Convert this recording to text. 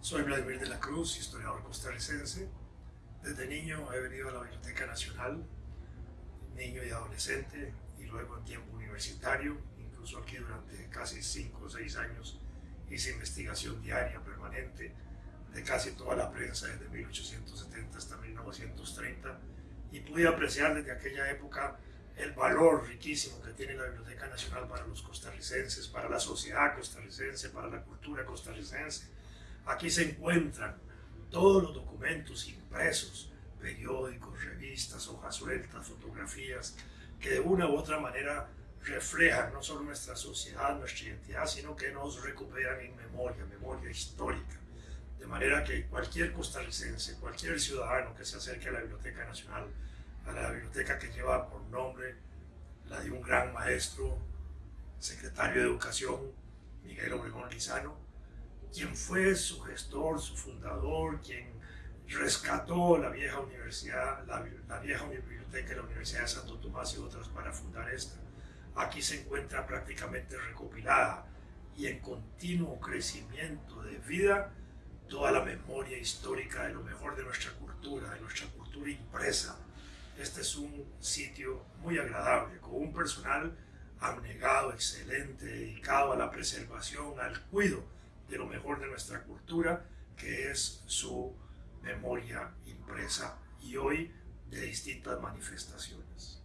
Soy Vladimir de la Cruz, historiador costarricense. Desde niño he venido a la Biblioteca Nacional, niño y adolescente, y luego en tiempo universitario, incluso aquí durante casi 5 o 6 años hice investigación diaria, permanente, de casi toda la prensa desde 1870 hasta 1930, y pude apreciar desde aquella época el valor riquísimo que tiene la Biblioteca Nacional para los costarricenses, para la sociedad costarricense, para la cultura costarricense. Aquí se encuentran todos los documentos impresos, periódicos, revistas, hojas sueltas, fotografías, que de una u otra manera reflejan no solo nuestra sociedad, nuestra identidad, sino que nos recuperan en memoria, memoria histórica. De manera que cualquier costarricense, cualquier ciudadano que se acerque a la Biblioteca Nacional a la biblioteca que lleva por nombre la de un gran maestro, secretario de Educación, Miguel Obregón Lizano, quien fue su gestor, su fundador, quien rescató la vieja universidad, la, la vieja biblioteca de la Universidad de Santo Tomás y otras para fundar esta. Aquí se encuentra prácticamente recopilada y en continuo crecimiento de vida toda la memoria histórica de lo mejor de nuestra cultura, de nuestra cultura impresa, este es un sitio muy agradable, con un personal abnegado, excelente, dedicado a la preservación, al cuidado de lo mejor de nuestra cultura, que es su memoria impresa y hoy de distintas manifestaciones.